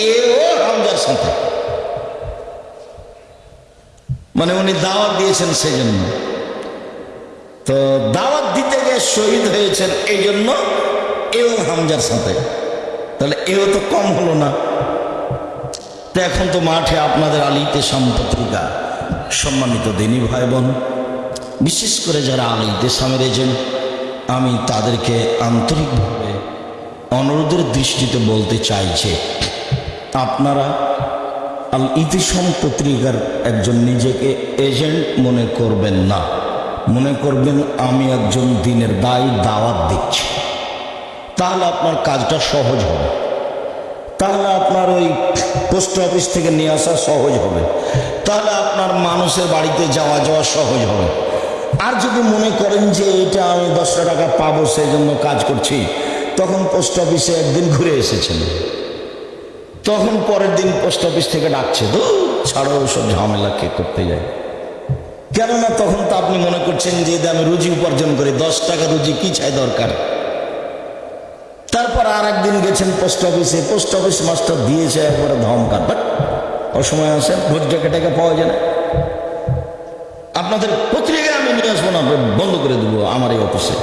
এও হামজার সাথে মানে উনি দাওয়াত দিয়েছেন সেই জন্য তো দাওয়াত দিতে গিয়ে শহীদ হয়েছেন এই জন্য এও হামজার সাথে তাহলে এও তো কম হলো না। তো এখন তো মাঠে আপনাদের আলিতে পত্রিকা সম্মানিত দিনী ভাই বোন বিশেষ করে যারা আলিতে সামের এজেন্ট আমি তাদেরকে আন্তরিকভাবে অনুরোধের দৃষ্টিতে বলতে চাইছে আপনারা আল ইতিসম পত্রিকার একজন নিজেকে এজেন্ট মনে করবেন না। মনে করবেন আমি একজন দিনের দায়ী, দাওয়াত দিচ্ছি। তাহলে আপনার কাজটা সহজ হবে। তাহলে আপনার ওই পোস্ট অফিস থেকে নিয়ে আসা সহজ হবে। তাহলে আপনার মানুষের বাড়িতে যাওয়া যাওয়া সহজ হবে। আর যদি মনে করেন যে এটা আমি দশটা টাকা পাবো সেই জন্য কাজ করছি, তখন পোস্ট অফিসে একদিন ঘুরে এসেছেন। তখন পরের দিন পোস্ট অফিস থেকে ডাকছে তো ছাড়ো ঝামেলা কে করতে যায়? কেননা তখন তো আপনি মনে করছেন যে আমি রুজি উপার্জন করি, দশ টাকা রুজি কি চাই দরকার? তারপর আর একদিন গেছেন পোস্ট অফিসে, পোস্ট অফিস মাস্টার দিয়েছে একবারে ধমকার বাট, অসময় আসেন, ভোট টাকা পাওয়া যায় না। আপনাদের পত্রিকায় আমি নিয়ে আসব না বন্ধ করে দেবো আমার এই অফিসে।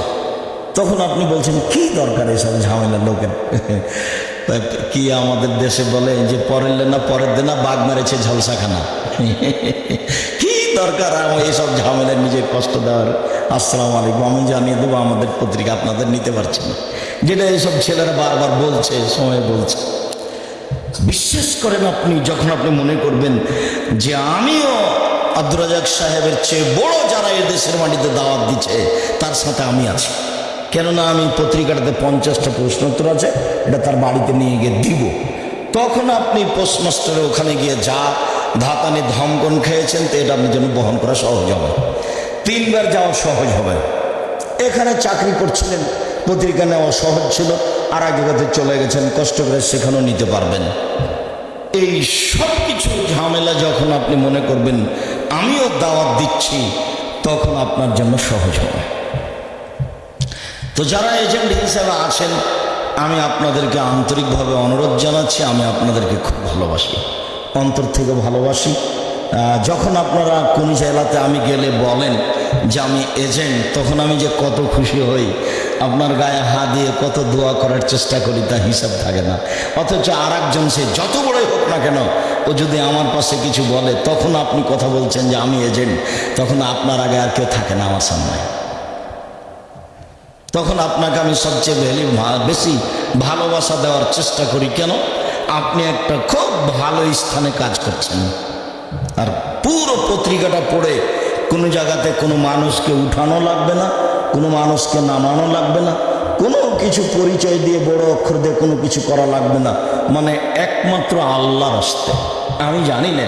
তখন আপনি বলছেন, কি দরকার এসব ঝামেলা লোকের? কি আমাদের দেশে বলে যে পরের না পরের দিনা বাঘ মেরেছে ঝলসাখানা? কি দরকার আমার এইসব ঝামেলা নিজে কষ্ট দেওয়ার? আসসালাম আলাইকুম, আমি জানিয়ে দেবো আমাদের পত্রিকা আপনাদের নিতে পারছি না। যেটা এইসব ছেলেরা বারবার বলছে, সময় বলছে। বিশ্বাস করেন আপনি, যখন আপনি মনে করবেন যে আমিও আব্দুর রাজাক সাহেবের চেয়ে বড় যারা এই দেশের মাটিতে দাওয়াত দিচ্ছে, তার সাথে আমি আছি। কেননা আমি পত্রিকাটাতে পঞ্চাশটা প্রশ্নোত্তর আছে, এটা তার বাড়িতে নিয়ে গিয়ে দিব। তখন আপনি পোস্টমাস্টারের ওখানে গিয়ে যা ধাতানি ধমকন খেয়েছেন, তো এটা আপনার জন্য বহন করা সহজ হবে। তিনবার যাওয়া সহজ হবে। এখানে চাকরি করছিলেন, পত্রিকা নেওয়া সহজ ছিল, আর আগে কথা চলে গেছেন, কষ্ট করে সেখানেও নিতে পারবেন। এই সব কিছু ঝামেলা যখন আপনি মনে করবেন, আমিও দাওয়াত দিচ্ছি, তখন আপনার জন্য সহজ হবে। তো যারা এজেন্ট হিসেবে আছেন, আমি আপনাদেরকে আন্তরিকভাবে অনুরোধ জানাচ্ছি, আমি আপনাদেরকে খুব ভালোবাসি, অন্তর থেকে ভালোবাসি। যখন আপনারা কোন জেলাতে আমি গেলে বলেন যে আমি এজেন্ট, তখন আমি যে কত খুশি হই, আপনার গায়ে হাত দিয়ে কত দোয়া করার চেষ্টা করি, তা হিসাব থাকে না। অথচ আর একজন সে যত বড়ই হোক না কেন, ও যদি আমার পাশে কিছু বলে, তখন আপনি কথা বলছেন যে আমি এজেন্ট, তখন আপনার আগে আর কেউ থাকে না আমার সামনে। তখন আপনাকে আমি সবচেয়ে ভ্যালি বেশি ভালোবাসা দেওয়ার চেষ্টা করি। কেন? আপনি একটা খুব ভালো স্থানে কাজ করছেন। আর পুরো পত্রিকাটা পড়ে কোনো জায়গাতে কোনো মানুষকে উঠানো লাগবে না, কোনো মানুষকে নামানো লাগবে না, কোনো কিছু পরিচয় দিয়ে বড় অক্ষর দিয়ে কোনো কিছু করা লাগবে না। মানে একমাত্র আল্লাহর আসতে আমি জানি না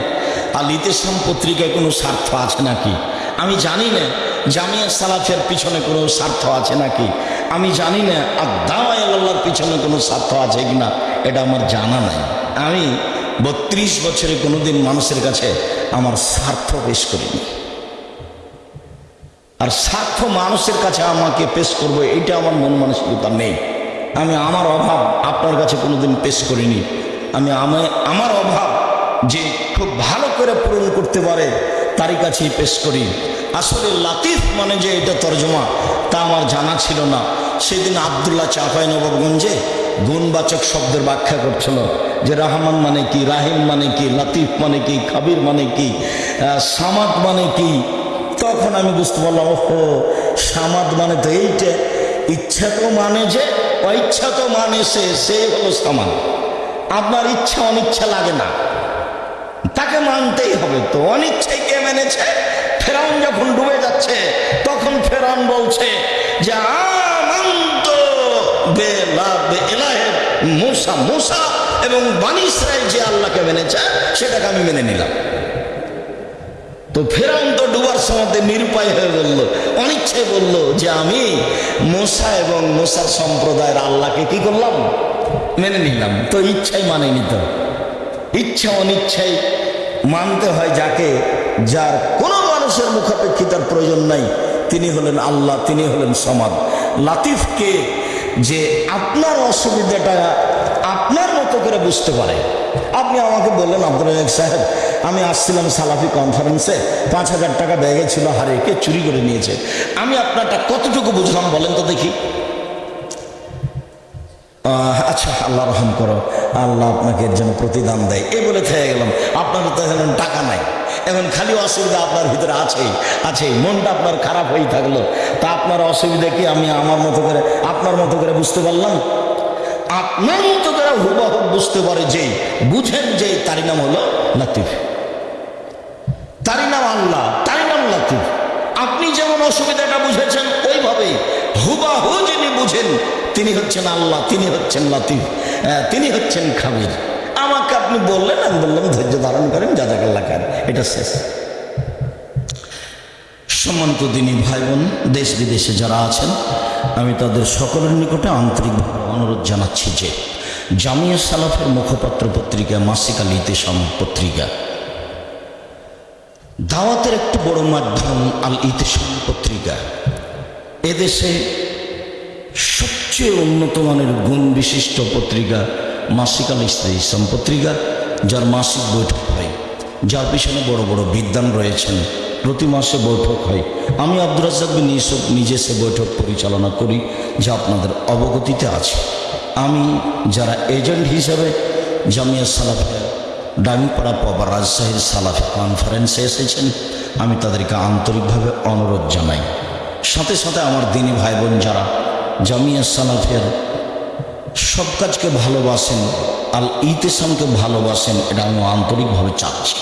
আর ইতেসাম পত্রিকায় কোনো স্বার্থ আছে নাকি? আমি জানি না জামিয়া সালাফের পিছনে কোনো স্বার্থ আছে নাকি? আমি জানি না, আর দাওয়াই আল্লাহর পিছনে কোনো স্বার্থ আছে কিনা, এটা আমার জানা নাই। আমি বত্রিশ বছরে কোনোদিন মানুষের কাছে আমার স্বার্থ পেশ করিনি। আর স্বার্থ মানুষের কাছে আমাকে পেশ করব, এটা আমার মন মানসিকতা নেই। আমি আমার অভাব আপনার কাছে কোনোদিন পেশ করিনি। আমি আমা- আমার অভাব যে খুব ভালো করে পূরণ করতে পারে, তারই কাছেই পেশ করি। আসলে লাতিফ মানে যে এটা তর্জমা, তা আমার জানা ছিল না। সেদিন আবদুল্লাহ চাপাই নবাবগঞ্জে গুণবাচক শব্দের ব্যাখ্যা করছিল যে রাহমান মানে কি, রাহিম মানে কি, লাতিফ মানে কি, খাবির মানে কি সামাদ মানে কি। তখন আমি বুঝতে পারলাম, ওহো, সামাদ মানে তো এইটা। ইচ্ছা তো মানে যে, অইচ্ছা তো মানে সে সেই হলো সামান আপনার ইচ্ছা অনিচ্ছা লাগে না। তাকে মানতেই হবে তো, অনিচ্ছাই কে মেনেছে? ফেরাউন যখন ডুবে যাচ্ছে, তখন ফেরাউন বলছে যে, আমন্ত মুসা মুসা এবং বানি ইসরায়েল যে আল্লাহকে মেনেছে, সেটাকে আমি মেনে নিলাম। তো ফেরাউন তো ডুবার নিরুপায় হয়ে বলল, অনিচ্ছায় বলল যে, আমি মোসা এবং মোসার সম্প্রদায়ের আল্লাহকে কি করলাম? মেনে নিলাম। তো ইচ্ছাই মানে নিত ইচ্ছা অনিচ্ছাই মানতে হয় যাকে যার কোনো মানুষের মুখাপেক্ষিতার প্রয়োজন নাই। তিনি হলেন আল্লাহ, তিনি হলেন সমাদ। লাতিফকে যে আপনার অসুবিধাটা আপনার মতো করে বুঝতে পারে। আপনি আমাকে বললেন, আব্দুল সাহেব, আমি আসছিলাম সালাফি কনফারেন্সে পাঁচ হাজার টাকা ব্যাগে ছিল হারিয়ে কে চুরি করে নিয়েছে। আমি আপনারটা কতটুকু বুঝলাম বলেন তো দেখি। আচ্ছা আল্লাহ রহম করো। আল্লাহ আপনাকে জন্য প্রতিদান দেয়। এ বলে থেকে গেলাম। আপনার তো টাকা নাই। এখন খালি অসুবিধা আপনার ভিতরে আছেই আছেই মনটা আপনার খারাপ হয়েই থাকল। তা আপনার অসুবিধা কি? আমি আমার মতো করে, আপনার মতো করে বুঝতে পারলাম? আপনার মতো করে হুবাহ বুঝতে পারে যে, বুঝেন যে, তারই নাম হলো লাতিফ। তারই নাম আল্লাহ, তারই নাম লাতিফ। আপনি যেমন অসুবিধাটা বুঝেছেন, ওইভাবেই। হুবাহু যিনি বুঝেন, তিনি হচ্ছেন আল্লাহ, তিনি হচ্ছেন লাতিফ তিনি হচ্ছেন খাবির। আপনি বললেন, আমি বললাম, ধৈর্য ধারণ করেন জাজাকাল্লা খান এটা শেষ। সম্মানিত দিনী ভাই বোন দেশ বিদেশে যারা আছেন, আমি তাদের সকলের নিকটে আন্তরিকভাবে অনুরোধ জানাচ্ছি যে জামিয়া সালাফের মুখপাত্র পত্রিকা, মাসিক আল পত্রিকা, দাওয়াতের একটি বড় মাধ্যম আল ইতেসাম পত্রিকা, এদেশে সবচেয়ে উন্নত মানের গুণ বিশিষ্ট পত্রিকা মাসিক আল ইসলাম পত্রিকা যার মাসিক বৈঠক হয়। যার পিছনে বড় বড় বিদ্যান রয়েছেন। প্রতি মাসে বৈঠক হয়। আমি আব্দুর রাজ্জাক বিন ইউসুফ নিজে সে বৈঠক পরিচালনা করি, যা আপনাদের অবগতিতে আছে। আমি যারা এজেন্ট হিসাবে জামিয়া সালাফের ডাঙ্গিপাড়া পবা রাজশাহীর সালাফি কনফারেন্সে এসেছেন, আমি তাদেরকে আন্তরিকভাবে অনুরোধ জানাই। সাথে সাথে আমার দিনী ভাই বোন যারা জামিয়া সালাফের সব কাজকে ভালোবাসেন, আল ইতেসামকে ভালোবাসেন, এটা আমি আন্তরিকভাবে চাচ্ছি।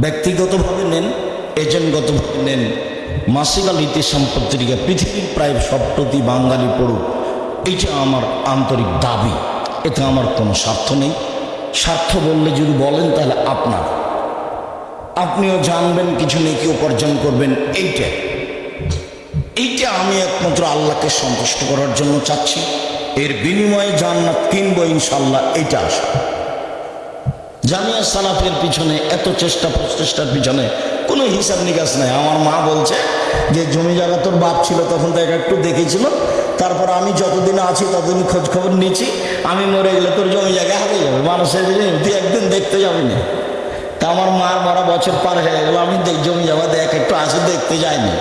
ব্যক্তিগতভাবে নেন, এজেন্টগতভাবে নেন, মাসিক আল ইতেসাম পত্রিকা, পৃথিবীর প্রায় সপ্ততি বাঙালি পড়ুক, এইটা আমার আন্তরিক দাবি। এতে আমার কোনো স্বার্থ নেই। স্বার্থ বললে যদি বলেন, তাহলে আপনার। আপনিও জানবেন, কিছু নেই কি উপার্জন করবেন, এইটা। এইটা আমি একমাত্র আল্লাহকে সন্তুষ্ট করার জন্য চাচ্ছি। এর বিনিময়ে জান্নাত কিনবো ইনশাল্লাহ এটা আসে জামিয়া সালাফের পিছনে এত চেষ্টা, প্রচেষ্টার পিছনে কোনো হিসাব নিকাশ নাই। আমার মা বলছে যে, জমি জায়গা তোর বাপ ছিল তখন তো একটু দেখেছিল। তারপর আমি যতদিন আছি ততদিন খোঁজ খবর নিচ্ছি। আমি মরে গেলে তোর জমি জায়গা হারিয়ে যাবে। মানুষের তুই একদিন দেখতে যাবি না। তা আমার মার মারা বছর পার হয়ে গেল। আমি জমি জায়গা দেখ, একটু আসে দেখতে যাইনি।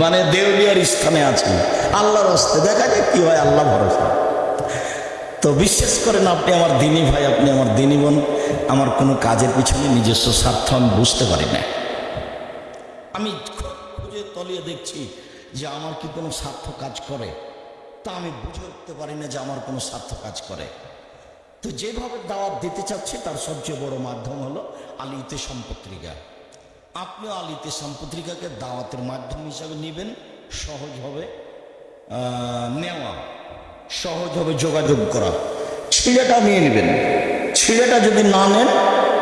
মানে দেউলিয়ার স্থানে আছি। আল্লাহর হস্তে। দেখা যায় কি হয়, আল্লাহ ভরসা। তো বিশ্বাস করেন আপনি আমার দিনী ভাই, আপনি আমার দিনী বোন, আমার কোনো কাজের পিছনে নিজস্ব স্বার্থ আমি বুঝতে পারি না। আমি খুঁজে তলিয়ে দেখছি যে আমার কি কোনো স্বার্থ কাজ করে। তা আমি বুঝে উঠতে পারি না যে আমার কোনো স্বার্থ কাজ করে। তো যেভাবে দাওয়াত দিতে চাচ্ছি, তার সবচেয়ে বড় মাধ্যম হলো আলিতে সম্পত্রিকা আপনিও আলিতে সম্পত্রিকাকে দাওয়াতের মাধ্যম হিসাবে নেবেন, সহজ হবে। নেওয়া সহজ হবে যোগাযোগ করা। ছিঁড়েটা নিয়ে নেবেন। ছিঁড়েটা যদি না নেন,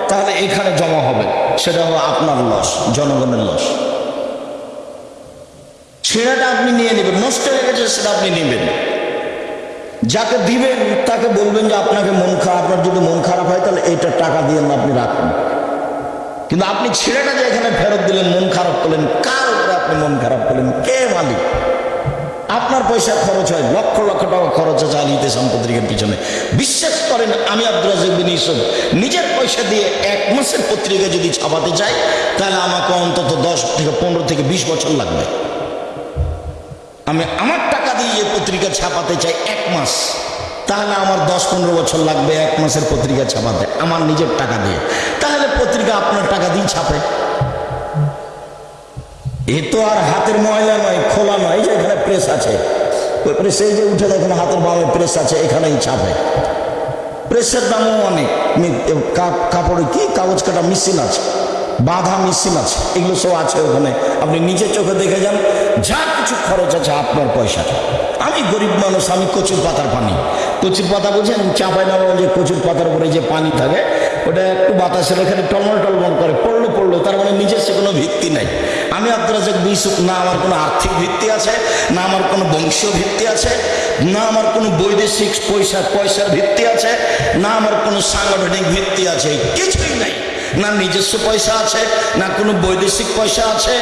তাহলে এখানে জমা হবে। সেটা হবে আপনার লস, জনগণের লস। ছিঁড়েটা আপনি নিয়ে নেবেন, নষ্ট হয়ে গেছে সেটা আপনি নেবেন। যাকে দিবেন, তাকে বলবেন যে আপনাকে মন খারাপ, আপনার যদি মন খারাপ হয়, তাহলে এইটা টাকা দিয়ে আপনি রাখুন কিন্তু আপনি ছেলেটা যে এখানে ফেরত দিলেন, মন খারাপ করলেন, কার উপরে আপনি মন খারাপ করলেন, কে মালিক? আপনার পয়সা খরচ হয়, লক্ষ লক্ষ টাকা খরচ আছে আলিতে সম্পত্তির পিছনে। বিশ্বাস করেন, আমি আব্দুল রাজিক বিন ইউসুফ। নিজের পয়সা দিয়ে এক মাসের পত্রিকা যদি ছাপাতে চাই, তাহলে আমাকে অন্তত দশ থেকে পনেরো থেকে বিশ বছর লাগবে। আমি আমার টাকা দিয়ে যে পত্রিকা ছাপাতে চাই এক মাস, তাহলে আমার দশ পনেরো বছর লাগবে এক মাসের পত্রিকা ছাপাতে, আমার নিজের টাকা দিয়ে। তাহলে পত্রিকা আপনার টাকা দিয়ে ছাপে। এ তো আর হাতের ময়লা নয়, খোলা নয় যে এখানে প্রেস আছে। ওই প্রেসে যে উঠে দেখেন হাতের বামে প্রেস আছে, এখানেই ছাপে প্রেসের দামও অনেক। কাপড়ে কি কাগজ কাটা মেশিন আছে, বাঁধা মেশিন আছে, এগুলো সব আছে ওখানে। আপনি নিজে চোখে দেখে যান, যা কিছু খরচ আছে আপনার পয়সা আমি গরিব মানুষ, আমি কচুর পাতার পানি। কচুর পাতা বুঝেন চাপাই না যে কচুর পাতার উপরে যে পানি থাকে, ওটা একটু বাতাসের এখানে টলমল টলমল করে, পড়ল পড়ল, তার মানে নিজের সে কোনো ভিত্তি নাই। আমি আব্দুল রাজাক বিশুক না আমার কোনো আর্থিক ভিত্তি আছে, না আমার কোনো বংশীয় ভিত্তি আছে, না আমার কোনো বৈদেশিক পয়সা পয়সার ভিত্তি আছে, না আমার কোনো সাংগঠনিক ভিত্তি আছে, কিছুই নাই। না নিজস্ব পয়সা আছে, না কোনো বৈদেশিক পয়সা আছে,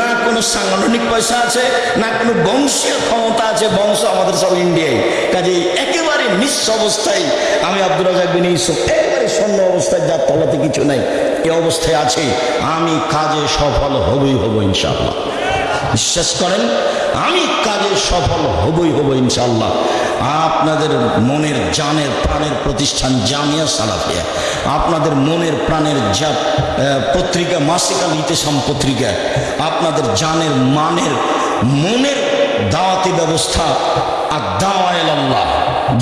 না কোনো সাংগঠনিক পয়সা আছে, না কোনো বংশীয় ক্ষমতা আছে, বংশ আমাদের সব ইন্ডিয়ায়। কাজে একেবারে নিঃস্ব অবস্থায় আমি আব্দুল রাজাক বিন ইউসুফ, একেবারে শূন্য অবস্থায় যার তলাতে কিছু নাই। এ অবস্থায় আছে, আমি কাজে সফল হবই হব ইনশাল্লাহ বিশ্বাস করেন, আমি কাজে সফল হবই হব ইনশাল্লাহ আপনাদের মনের জানের প্রাণের প্রতিষ্ঠান জামিয়া সালাফিয়া। আপনাদের মনের প্রাণের যা পত্রিকা মাসিকাল ইতেসাম পত্রিকা। আপনাদের জানের মানের, মনের দাওয়াতি ব্যবস্থা আর দাওয়াল আল্লাহ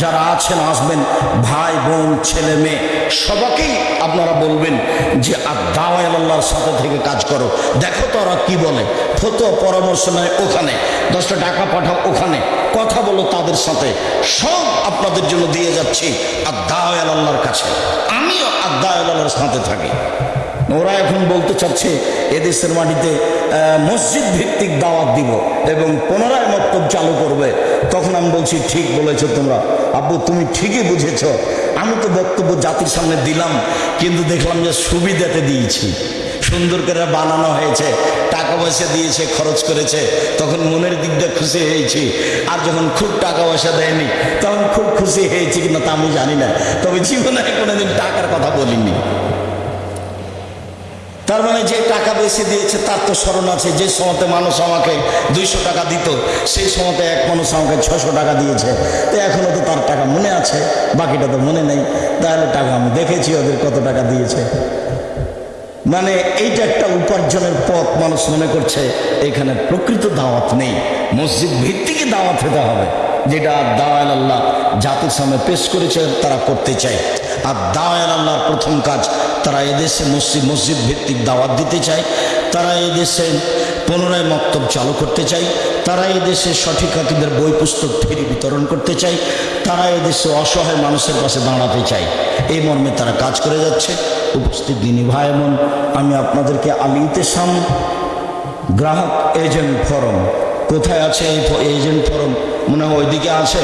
যারা আছেন, আসবেন, ভাই, বোন, ছেলে, মেয়ে সবাকেই আপনারা বলবেন যে, আর দাওয়াল আল্লাহর সাথে থেকে কাজ করো। দেখো তো ওরা কি বলে। ফতো পরামর্শ নেয় ওখানে। দশটা টাকা পাঠাও ওখানে। কথা বলো তাদের সাথে। সব আপনাদের জন্য দিয়ে যাচ্ছি। আর দাওয়াল আল্লাহর কাছে। আমিও আর দাওয়াল আল্লাহর সাথে থাকি। ওরা এখন বলতে চাচ্ছে, এদেশের মাটিতে মসজিদ ভিত্তিক দাওয়াত দিব এবং পুনরায় মক্তব চালু করবে। তখন আমি বলছি, ঠিক বলেছ তোমরা। আব্বু, তুমি ঠিকই বুঝেছ। আমি তো বক্তব্য জাতির সামনে দিলাম, কিন্তু দেখলাম যে সুবিধাতে দিয়েছি। সুন্দর করে বানানো হয়েছে, টাকা পয়সা দিয়েছে, খরচ করেছে, তখন মনের দিকটা খুশি হয়েছি। আর যখন খুব টাকা পয়সা দেয়নি, তখন খুব খুশি হয়েছি কিনা তা আমি জানি না। তবে জীবনে কোনোদিন টাকার কথা বলিনি। তার মানে যে টাকা বেশি দিয়েছে, তার তো স্মরণ আছে। যে সময়তে মানুষ আমাকে দুইশো টাকা দিত, সেই সময়তে এক মানুষ আমাকে ছশো টাকা দিয়েছে। তো এখনও তো তার টাকা মনে আছে, বাকিটা তো মনে নেই। তাহলে টাকা আমি দেখেছি ওদের কত টাকা দিয়েছে। মানে এইটা একটা উপার্জনের পথ মানুষ মনে করছে, এখানে প্রকৃত দাওয়াত নেই। মসজিদ ভিত্তিকে দাওয়াত হতে হবে। যেটা দাওয়াল আল্লাহ জাতির সামনে পেশ করেছে, তারা করতে চায়। আর দাওয়াল আল্লাহর প্রথম কাজ, তারা এদেশে মসজিদ মসজিদ ভিত্তিক দাওয়াত দিতে চায়। তারা এদেশে পুনরায় মক্তব চালু করতে চায়। তারা এদেশে সঠিক হাকিদের বই, পুস্তক ফেরি বিতরণ করতে চায়। তারা এদেশে অসহায় মানুষের পাশে দাঁড়াতে চায়। এই মর্মে তারা কাজ করে যাচ্ছে। উপস্থিত দিনী ভাই বোন আমি আপনাদেরকে আলী ইতেসাম গ্রাহক এজেন্ট ফরম। কোথায় আছে এই এজেন্ট ফোরাম? মনে হয় ওইদিকে আছে।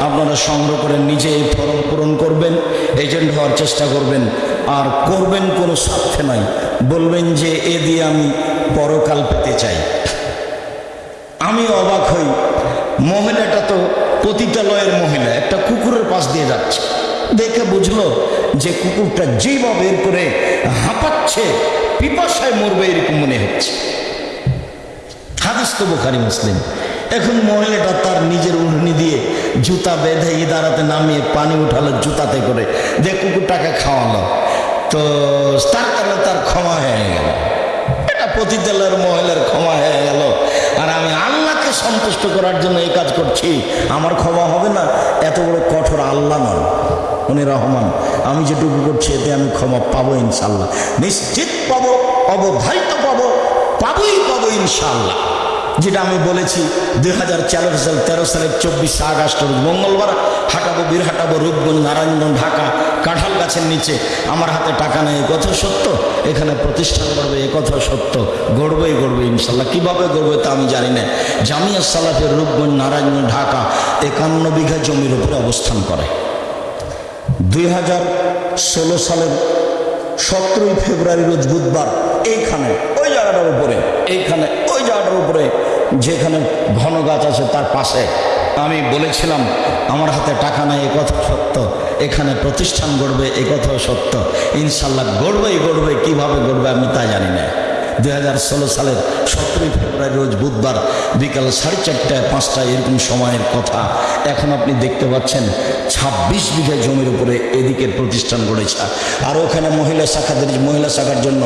আপনারা সংগ্রহ করে নিজে এই ফর্ম পূরণ করবেন এজেন্ট হওয়ার চেষ্টা করবেন। আর করবেন কোনো স্বার্থে নয়। বলবেন যে, এ দিয়ে আমি পরকাল পেতে চাই। আমি অবাক হই। মহিলাটা তো পতিতালয়ের মহিলা, একটা কুকুরের পাশ দিয়ে যাচ্ছে। দেখে বুঝলো যে, কুকুরটা যেভাবে বের করে হাঁপাচ্ছে, পিপাসায় মরবে এরকম মনে হচ্ছে। হাদিস তো বোখারি মুসলিম। এখন মহিলাটা তার নিজের উঠনি দিয়ে জুতা বেঁধে ইদারাতে নামিয়ে পানি উঠালো জুতাতে করে। দিয়ে কুকুরটাকে খাওয়ালো। তো তার কারণে তার ক্ষমা হয়ে গেল। এটা পতিতালয়ের মহিলার ক্ষমা হয়ে গেল। আর আমি আল্লাহকে সন্তুষ্ট করার জন্য এই কাজ করছি। আমার ক্ষমা হবে না, এত বড় কঠোর আল্লাহ নয় উনি রহমান। আমি যেটুকু করছি, এতে আমি ক্ষমা পাবো ইনশাল্লাহ নিশ্চিত পাবো, অবধারিত পাবো, পাবোই পাবো ইনশাল্লাহ যেটা আমি বলেছি দুই হাজার চার সাল, তেরো সালের চব্বিশে আগস্ট মঙ্গলবার হাঁটাবো, বীর হাঁটাবো রূপগঞ্জ, নারায়ণগঞ্জ, ঢাকা, কাঁঠাল গাছের নিচে। আমার হাতে টাকা নেই কথা সত্য? এখানে প্রতিষ্ঠান করবে এ কথা সত্য। গড়বেই গড়বে, ইনশাল্লাহ। কীভাবে গড়বে তা আমি জানি না। জামিয়া সালাফের রূপগঞ্জ, নারায়ণগঞ্জ, ঢাকা একান্ন বিঘা জমির উপরে অবস্থান করে। দুই হাজার ষোলো সালের সতেরোই ফেব্রুয়ারি রোজ বুধবার, এইখানে, ওই জায়গাটার উপরে, এইখানে, ওই জায়গাটার উপরে যেখানে ঘন গাছ আছে তার পাশে। আমি বলেছিলাম, আমার হাতে টাকা নাই, এ কথা সত্য। এখানে প্রতিষ্ঠান গড়বে, এ কথাও সত্য। ইনশাল্লাহ গড়বেই গড়বে, কীভাবে গড়বে আমি তা জানি না। দু হাজার ষোলো সালের সতেরোই ফেব্রুয়ারি, রোজ বুধবার বিকাল সাড়ে চারটায়, পাঁচটায় এরকম সময়ের কথা। এখন আপনি দেখতে পাচ্ছেন, ছাব্বিশ বিঘা জমির উপরে এদিকের প্রতিষ্ঠান গড়েছে। আর ওখানে মহিলা শাখাদের, মহিলা শাখার জন্য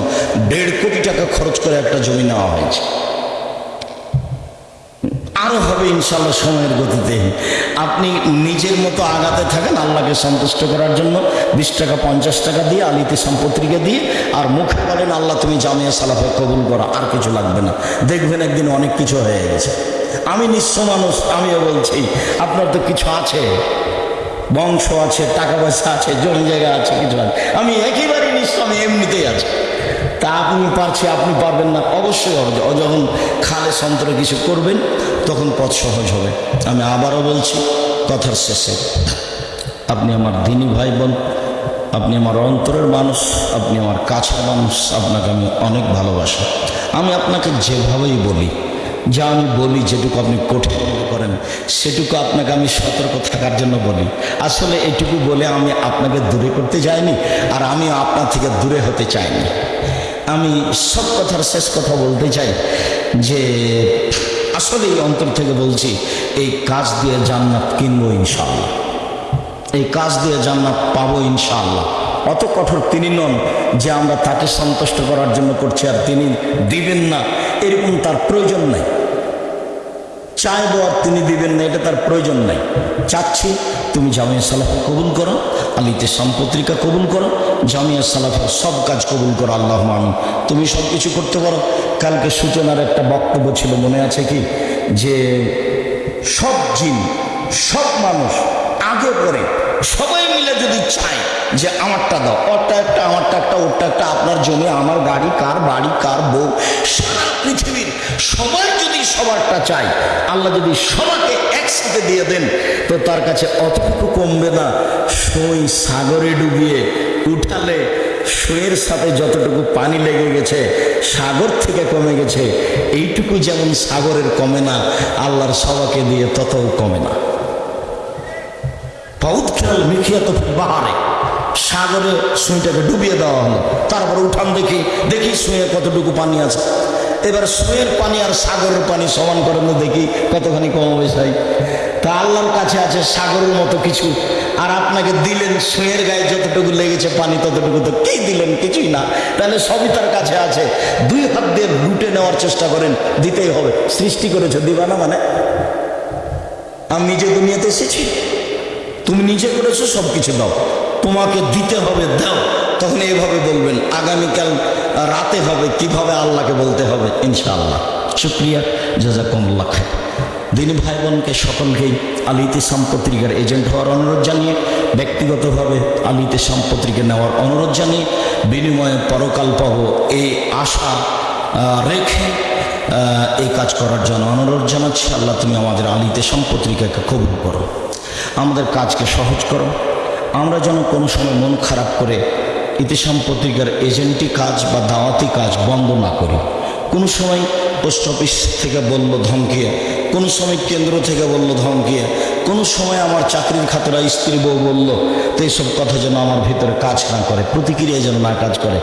দেড় কোটি টাকা খরচ করে একটা জমি নেওয়া হয়েছে। আরও হবে ইনশাল্লাহ সময়ের গতিতে। আপনি নিজের মতো আগাতে থাকেন আল্লাহকে সন্তুষ্ট করার জন্য। বিশ টাকা, পঞ্চাশ টাকা দিয়ে, আলিতে সম্পত্রিকা দিয়ে, আর মুখে বলেন, আল্লাহ, তুমি জামিয়া সালাফে কবুল করো, আর কিছু লাগবে না। দেখবেন একদিন অনেক কিছু হয়ে গেছে। আমি নিঃস্ব মানুষ, আমিও বলছি, আপনার তো কিছু আছে। বংশ আছে, টাকা পয়সা আছে, জমি জায়গা আছে, কিছু আছে। আমি একেবারে নিঃস্ব, আমি এমনিতেই আছি। তা আপনি পারছি, আপনি পারবেন না। অবশ্যই হবে যখন খালে সন্তরে কিছু করবেন তখন পথ সহজ হবে। আমি আবারও বলছি, কথার শেষে, আপনি আমার দিনী ভাই বোন আপনি আমার অন্তরের মানুষ, আপনি আমার কাছের মানুষ, আপনাকে আমি অনেক ভালোবাসি। আমি আপনাকে যেভাবেই বলি, যা আমি বলি, যেটুকু আপনি কঠিন মনে করেন, সেটুকু আপনাকে আমি সতর্ক থাকার জন্য বলি। আসলে এটুকু বলে আমি আপনাকে দূরে করতে যাইনি, আর আমি আপনার থেকে দূরে হতে চাইনি। আমি সব কথার শেষ কথা বলতে চাই যে আসলে এই অন্তর থেকে বলছি, এই কাজ দিয়ে জান্নাত কিনবো ইনশাল্লাহ এই কাজ দিয়ে জান্নাত পাবো ইনশাল্লাহ অত কঠোর তিনি নন যে আমরা তাকে সন্তুষ্ট করার জন্য করছি আর তিনি দিবেন না। এরকম তার প্রয়োজন নাই। চাইব আর তিনি দিবেন না, এটা তার প্রয়োজন নাই। চাচ্ছি তুমি জামিয়া সালাফে কবুল করো, আলিতে সম্পত্রিকা কবুল করো, জামিয়া সালাফের সব কাজ কবুল করো, আল্লাহ আমি তুমি সব কিছু করতে পারো। কালকে সূচনার একটা বক্তব্য ছিল, মনে আছে কি? যে সব জিন, সব মানুষ আগে পরে সবাই মিলে যদি চায় যে আমারটা দাও ওরটা একটা, আমারটা একটা, ওরটা একটা, আপনার জমি, আমার গাড়ি কার বাড়ি, কার বউ, সারা পৃথিবীর সবাই যদি সবারটা চায়, আল্লাহ যদি সবাইকে একসাথে দিয়ে দেন, তো তার কাছে অতটুকু কমবে না। সই সাগরে ডুবিয়ে উঠালে সইয়ের সাথে যতটুকু পানি লেগে গেছে, সাগর থেকে কমে গেছে, এইটুকু যেমন সাগরের কমে না, আল্লাহর সবাকে দিয়ে ততও কমে না। পাউদ খেয়াল মিখিয়াত বাহারে, সাগরে সুইটাকে ডুবিয়ে দেওয়া হলো। তারপর উঠান দেখি দেখি সুঁয়ে কতটুকু পানি আছে। এবার সুঁয়ের পানি আর সাগরের পানি সমান করেন দেখি কতখানি কমাবে সাই তা আল্লাহর কাছে আছে সাগরের মতো কিছু। আর আপনাকে দিলেন সুঁয়ের গায়ে যতটুকু লেগেছে পানি, ততটুকু তো কি দিলেন? কিছুই না। তাহলে সবই তার কাছে আছে। দুই হাত দিয়ে লুটে নেওয়ার চেষ্টা করেন, দিতেই হবে। সৃষ্টি করেছে দিবা না মানে? আমি নিজে দুনিয়াতে এসেছি। তুমি নিজে করেছ সব কিছু দাও। তোমাকে দিতে হবে, দাও। তখন এভাবে বলবেন, আগামীকাল রাতে হবে, কীভাবে আল্লাহকে বলতে হবে? ইনশাআল্লাহ। শুক্রিয়া। জাজাকুমুল্লাহ খায় দিনী ভাই বোনকে সকলকেই আলিতে সম্পত্রিকার এজেন্ট হওয়ার অনুরোধ জানিয়ে, ব্যক্তিগতভাবে আলিতে পত্রিকা নেওয়ার অনুরোধ জানিয়ে, বিনিময়ে পরকাল পাবো এই আশা রেখে এই কাজ করার জন্য অনুরোধ জানাচ্ছি। আল্লাহ, তুমি আমাদের আলিতে সম্পত্রিকাকে কবুল করো। আমাদের কাজকে সহজ করো। আমরা যেন কোনো সময় মন খারাপ করে ইতিসাম পত্রিকার এজেন্টি কাজ বা দাওয়াতি কাজ বন্ধ না করি। কোনো সময় পোস্ট অফিস থেকে বলল ধমকিয়ে, কোনো সময় কেন্দ্র থেকে বলল ধমকিয়ে, কোনো সময় আমার চাকরির খাতরা স্ত্রী বউ বলল, তো এইসব কথা যেন আমার ভিতরে কাজ না করে, প্রতিক্রিয়া যেন না কাজ করে।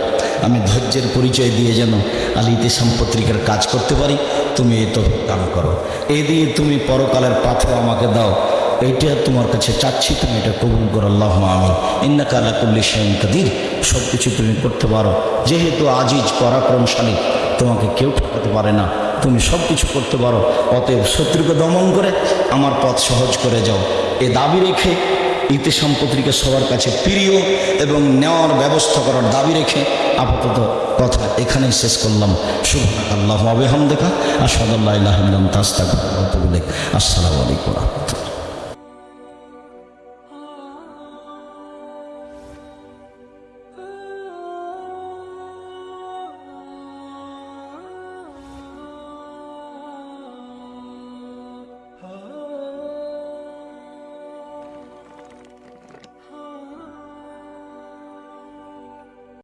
আমি ধৈর্যের পরিচয় দিয়ে যেন আলী ইতিসাম পত্রিকার কাজ করতে পারি, তুমি এই তো কাম করো। এই দিয়ে তুমি পরকালের পাথর আমাকে দাও, এইটা তোমার কাছে চাচ্ছি, তুমি এটা কবুল করো আল্লাহ আমি ইন্নাকা আলা কুল্লি শাইন কাদির সব কিছু তুমি করতে পারো। যেহেতু আজিজ, পরাক্রমশালী তোমাকে কেউ ঠকাতে পারে না। তুমি সব কিছু করতে পারো। অতএব শত্রুকে দমন করে আমার পথ সহজ করে যাও। এ দাবি রেখে ইতি সম্পত্তিকে সবার কাছে প্রিয় এবং নেওয়ার ব্যবস্থা করার দাবি রেখে আপাতত কথা এখানেই শেষ করলাম। শুভ আল্লাহ আবেহাম দেখা আসাদুল্লাহ আসসালামু আলাইকুম রহমতুল্লাহ।